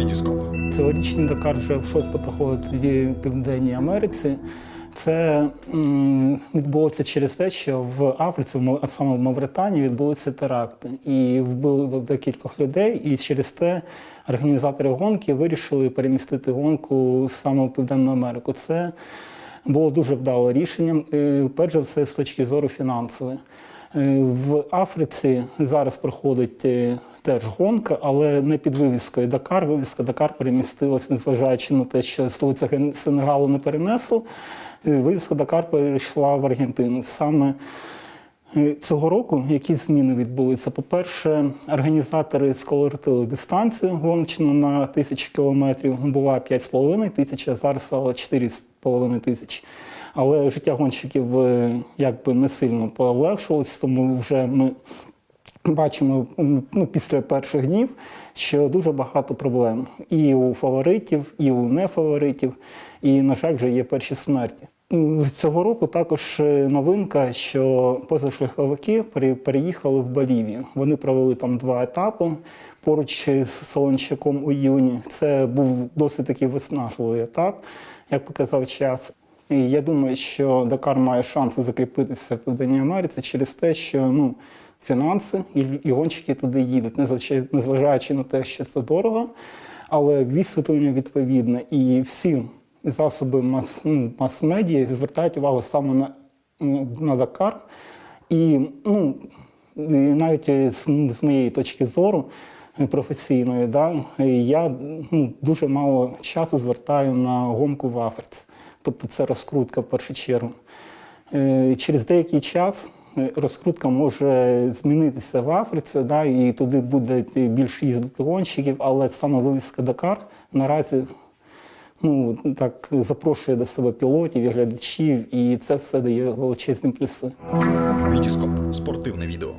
Вітіскоп. Цьогорічний Дакар вже в шосте проходить в Південній Америці. Це відбулося через те, що в Африці, а саме в Мавританії, відбулися теракти і вбили декількох людей. І через те організатори гонки вирішили перемістити гонку саме в Південну Америку. Це було дуже вдале рішенням. Перш за все, з точки зору фінансової. Е, В Африці зараз проходить е, теж гонка, але не під вивіскою Дакар. Вивіска Дакар перемістилась, незважаючи на те, що столиця Сенегалу не перенесло. е, Вивіска Дакар перейшла в Аргентину. Саме Цього року які зміни відбулися? По-перше, організатори скоротили дистанцію гоночну на тисячу кілометрів. Була 5,5 тисяч, а зараз стало 4,5 тисяч. Але життя гонщиків е, якби не сильно полегшилось, тому вже ми бачимо ну, після перших днів, що дуже багато проблем і у фаворитів, і у нефаворитів, і, на жаль, вже є перші смерті. Цього року також е, новинка, що позашляховики пере- переїхали в Болівію. Вони провели там два етапи поруч з Солончаком у іюні. Це був досить такий виснажливий етап, як показав час. І я думаю, що Дакар має шанси закріпитися в Південній Америці через те, що ну, фінанси і, і гонщики туди їдуть, незважаючи, на те, що це дорого, але висвітлення відповідне. І всі засоби мас, ну, мас-медіа звертають увагу саме на, ну, на Дакар. І, ну, навіть з, з моєї точки зору професійної, да, я ну, дуже мало часу звертаю на гонку в Африці. Тобто це розкрутка в першу чергу. Е, Через деякий час е, розкрутка може змінитися в Африці, да, і туди буде більше їздити гонщиків, але саме вивіска Дакар наразі ну, так, запрошує до себе пілотів і глядачів, і це все дає величезні плюси. Вітіскоп. Спортивне відео.